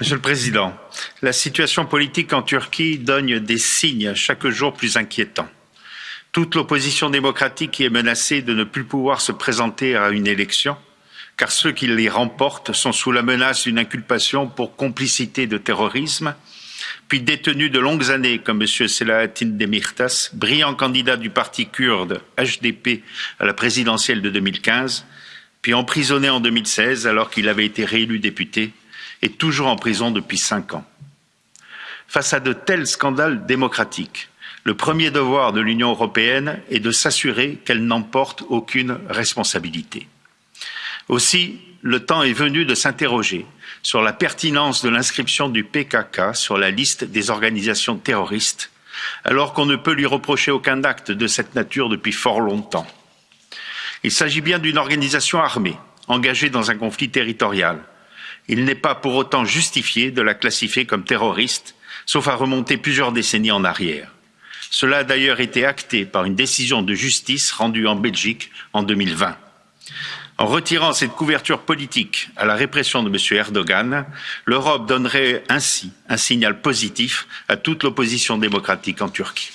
Monsieur le Président, la situation politique en Turquie donne des signes chaque jour plus inquiétants. Toute l'opposition démocratique y est menacée de ne plus pouvoir se présenter à une élection, car ceux qui les remportent sont sous la menace d'une inculpation pour complicité de terrorisme, puis détenus de longues années comme M. Selahattin Demirtas, brillant candidat du parti kurde HDP à la présidentielle de 2015, puis emprisonné en 2016 alors qu'il avait été réélu député est toujours en prison depuis cinq ans. Face à de tels scandales démocratiques, le premier devoir de l'Union européenne est de s'assurer qu'elle n'emporte aucune responsabilité. Aussi, le temps est venu de s'interroger sur la pertinence de l'inscription du PKK sur la liste des organisations terroristes, alors qu'on ne peut lui reprocher aucun acte de cette nature depuis fort longtemps. Il s'agit bien d'une organisation armée, engagée dans un conflit territorial, il n'est pas pour autant justifié de la classifier comme terroriste, sauf à remonter plusieurs décennies en arrière. Cela a d'ailleurs été acté par une décision de justice rendue en Belgique en 2020. En retirant cette couverture politique à la répression de M. Erdogan, l'Europe donnerait ainsi un signal positif à toute l'opposition démocratique en Turquie.